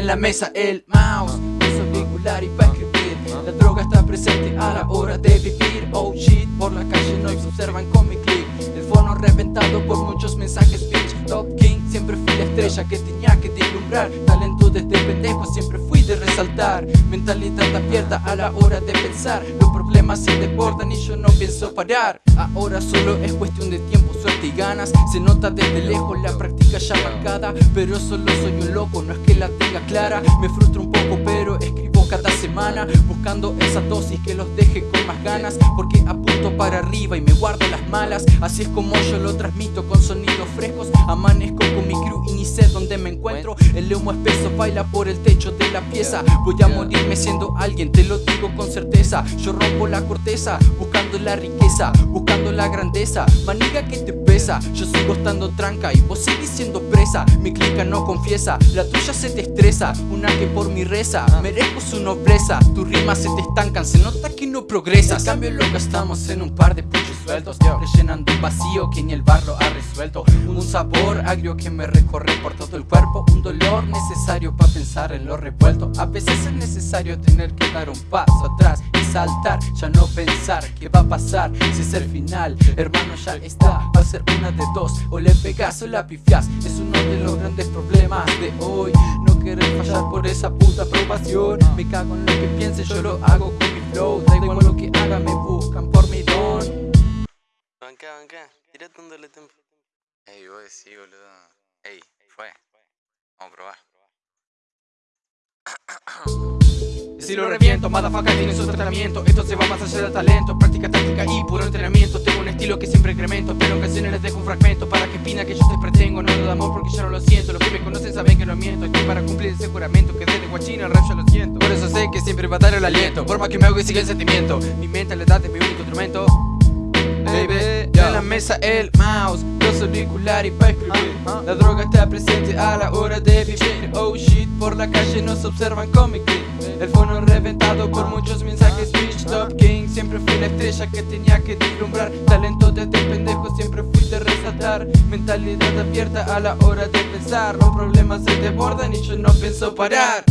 en la mesa el mouse. Uso auricular y pa' escribir. La droga está presente a la hora de vivir. Oh shit, por la calle no se observan con mi click El fono reventado por muchos mensajes bitch. Top King, siempre fui la estrella que tenía que deslumbrar Talento desde pendejo, siempre fui de resaltar. Mentalidad abierta a la hora de pensar. Los problemas se desbordan y yo no pienso parar. Ahora solo es cuestión de tiempo, suerte y ganas. Se nota desde lejos la práctica ya marcada. Pero solo soy un loco, no es que la tenga clara. Me frustro un poco pero escribo cada semana. Buscando esa dosis que los deje con más ganas. Porque apunto para arriba y me guardo las malas. Así es como yo lo transmito con sonidos frescos. Amanezco con mi crew y ni sé dónde me encuentro El humo espeso baila por el techo de la pieza. Voy a morirme siendo alguien, te lo digo con certeza. Yo rompo la corteza, buscando la riqueza Buscando la grandeza, maniga que te pesa Yo sigo estando tranca y vos sigues siendo presa. Mi clica no confiesa, la tuya se te estresa. Una que por mi reza, merezco su nobleza. Tus rimas se te estancan, se nota que no progresas En cambio loca estamos en un par de puchos sueltos. Rellenando un vacío que ni el barro ha resuelto. Un sabor agrio que me recorre por todo el cuerpo Un dolor necesario para pensar en lo revuelto. A veces es necesario tener que dar un paso atrás y saltar Ya no pensar qué va a pasar si es el final. Hermano ya está, va a ser una de dos. O le pegas o la pifias Es uno de los grandes problemas de hoy. No querer fallar por esa puta aprobación. Me cago en lo que piense, yo lo hago con mi flow. Da igual lo que haga, me buscan por mi don. Banca, banca, tirate un doble tempo. Ey, vos decís, boludo. Ey, fue. Vamos. Si lo reviento, motherfucker tiene su tratamiento. Esto se va más allá del talento. Práctica táctica y puro entrenamiento. Tengo un estilo que siempre incremento Pero ocasiones les dejo un fragmento Para que opina que yo te pretengo. No lo de amor porque ya no lo siento. Los que me conocen saben que no miento. Estoy para cumplir ese juramento Que desde guachina el rap yo lo siento. Por eso sé que siempre va a dar el aliento. Por más que me hago y sigue el sentimiento. Mi mentalidad es mi único instrumento la mesa el mouse Los auriculares pa' escribir. La droga está presente a la hora de vivir. Oh shit, por la calle nos observan con El fono reventado por muchos mensajes. Bitch, Top King, siempre fui la estrella que tenía que deslumbrar. Talento desde pendejo, siempre fui de resaltar. Mentalidad abierta a la hora de pensar. Los problemas se desbordan y yo no pienso parar